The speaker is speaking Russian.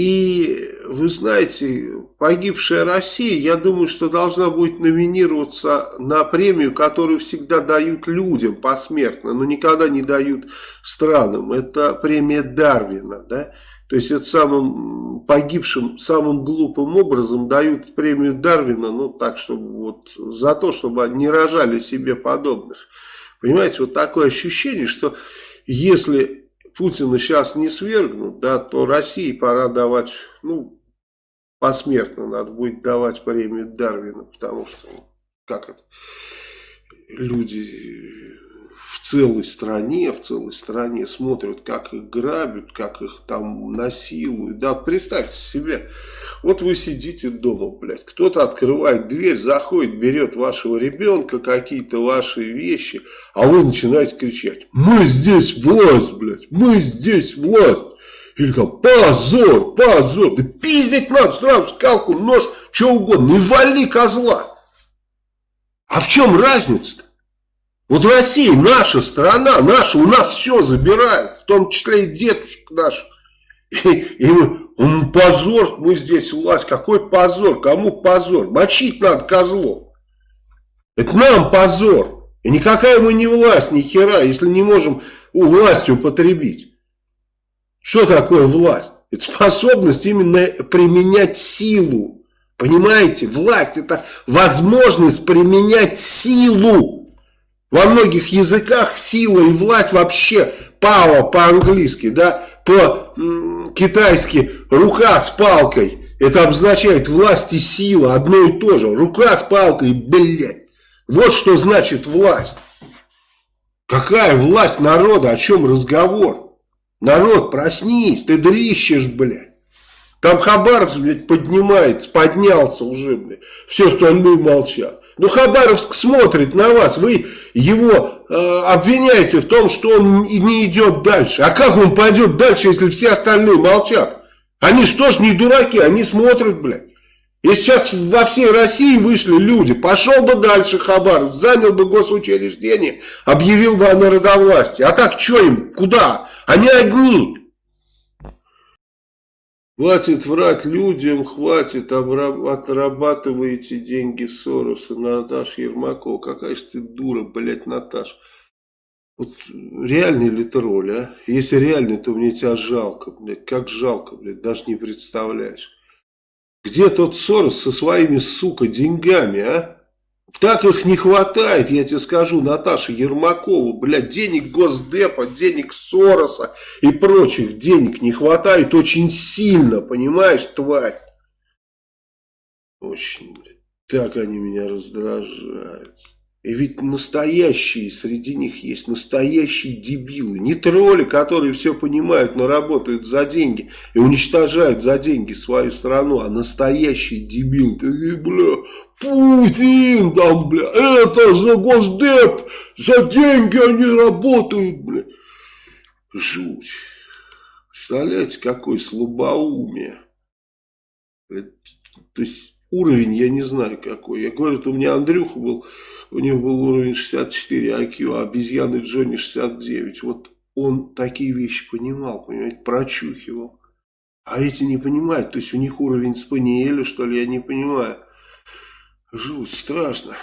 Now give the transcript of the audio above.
И вы знаете, погибшая Россия, я думаю, что должна будет номинироваться на премию, которую всегда дают людям посмертно, но никогда не дают странам. Это премия Дарвина, да? То есть это самым погибшим, самым глупым образом дают премию Дарвина, ну так, чтобы вот за то, чтобы не рожали себе подобных. Понимаете, вот такое ощущение, что если Путина сейчас не свергнут, да, то России пора давать, ну, посмертно надо будет давать премию Дарвина, потому что, как это, люди в целой стране, в целой стране смотрят, как их грабят, как их там насилуют. Да, представьте себе, вот вы сидите дома, блядь, кто-то открывает дверь, заходит, берет вашего ребенка, какие-то ваши вещи, а вы начинаете кричать, мы здесь власть, блядь, мы здесь власть. Или там позор, позор, да пиздить надо, сразу скалку, нож, что угодно, не вали козла. А в чем разница-то? Вот Россия, наша страна, наша, у нас все забирают, в том числе и дедушек наш. И, и мы, он, позор, мы здесь власть, какой позор, кому позор? Мочить надо козлов. Это нам позор. И никакая мы не власть, ни хера, если не можем у власти употребить. Что такое власть? Это способность именно применять силу. Понимаете, власть это возможность применять силу. Во многих языках сила и власть вообще power по-английски, да, по-китайски рука с палкой. Это обозначает власть и сила, одно и то же. Рука с палкой, блядь. Вот что значит власть. Какая власть народа, о чем разговор? Народ, проснись, ты дрищешь, блядь. Там Хабаровск, блядь, поднимается, поднялся уже, блядь. Все остальные молчат. Ну, Хабаровск смотрит на вас, вы его э, обвиняете в том, что он не идет дальше. А как он пойдет дальше, если все остальные молчат? Они что ж не дураки, они смотрят, блядь. И сейчас во всей России вышли люди, пошел бы дальше Хабаровск, занял бы госучреждение, объявил бы о народовластии. А так что им, куда? Они одни. Хватит врать людям, хватит, отрабатываете деньги Сороса, Наташа Ермакова. Какая же ты дура, блядь, Наташ. Вот реальный ли ты роль, а? Если реальный, то мне тебя жалко, блядь. Как жалко, блядь, даже не представляешь. Где тот Сорос со своими, сука, деньгами, а? Так их не хватает, я тебе скажу, Наташа Ермакова, блядь, денег Госдепа, денег Сороса и прочих денег не хватает очень сильно, понимаешь, тварь? Очень, блядь, так они меня раздражают. И ведь настоящие среди них есть, настоящие дебилы. Не тролли, которые все понимают, но работают за деньги и уничтожают за деньги свою страну, а настоящие дебилы. Такие, бля, Путин там, бля, это за Госдеп, за деньги они работают, бля. Жуть. Представляете, какое слабоумие. То есть уровень я не знаю какой. Я говорю, у меня Андрюха был у него был уровень 64 IQ, а обезьяны Джонни 69. Вот он такие вещи понимал, понимаете, прочухивал. А эти не понимают, то есть у них уровень спаниеля, что ли, я не понимаю. Жуть, страшно.